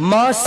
Mas